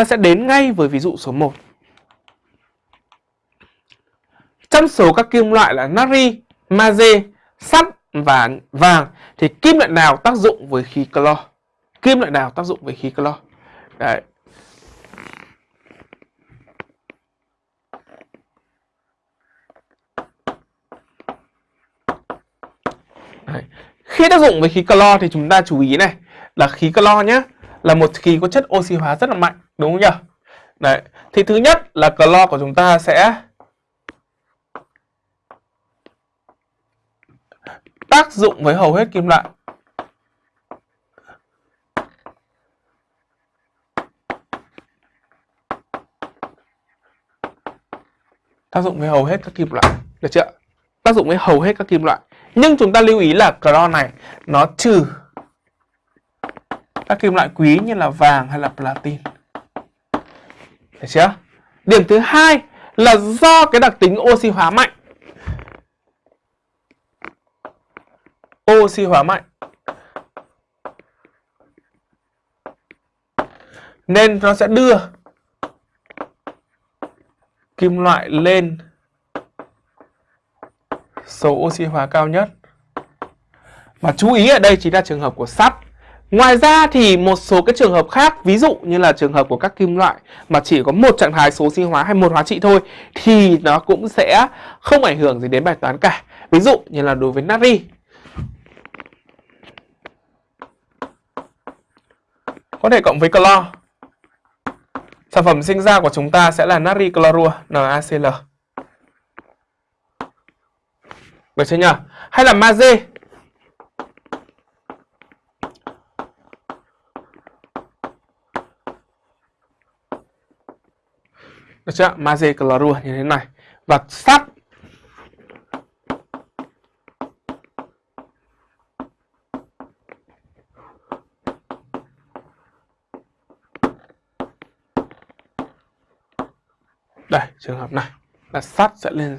ta sẽ đến ngay với ví dụ số 1. Trong số các kim loại là natri, magie, sắt và vàng thì kim loại nào tác dụng với khí clo? Kim loại nào tác dụng với khí clo? Đấy. Đấy. Khi tác dụng với khí clo thì chúng ta chú ý này là khí clo nhé là một khí có chất oxy hóa rất là mạnh, đúng không nhỉ? Đấy. Thì thứ nhất là clo của chúng ta sẽ tác dụng với hầu hết kim loại. Tác dụng với hầu hết các kim loại. Được chưa? Tác dụng với hầu hết các kim loại. Nhưng chúng ta lưu ý là clo này, nó trừ các kim loại quý như là vàng hay là platin. Được chưa? Điểm thứ hai là do cái đặc tính oxy hóa mạnh. Oxy hóa mạnh. Nên nó sẽ đưa kim loại lên số oxy hóa cao nhất. Và chú ý ở đây chính là trường hợp của sắt. Ngoài ra thì một số cái trường hợp khác, ví dụ như là trường hợp của các kim loại mà chỉ có một trạng thái số sinh hóa hay một hóa trị thôi thì nó cũng sẽ không ảnh hưởng gì đến bài toán cả. Ví dụ như là đối với natri. Có thể cộng với clo. Sản phẩm sinh ra của chúng ta sẽ là natri clorua NaCl. Được chưa nhỉ? Hay là magie. Được chưa? Magie clorua như thế này. Và sắt Đây, trường hợp này là sắt sẽ lên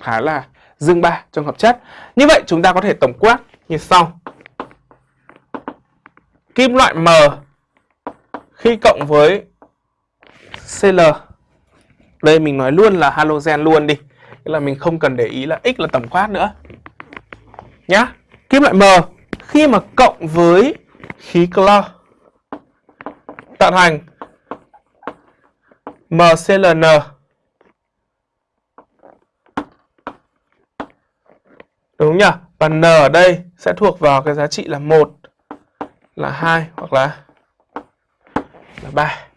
thái là dương ba trong hợp chất. Như vậy chúng ta có thể tổng quát như sau. Kim loại M khi cộng với Cl đây mình nói luôn là halogen luôn đi. Tức là mình không cần để ý là x là tổng quát nữa. Nhá. Kim loại M khi mà cộng với khí clo tạo thành MClN Đúng nhỉ? Và n ở đây sẽ thuộc vào cái giá trị là 1, là 2 hoặc là là 3.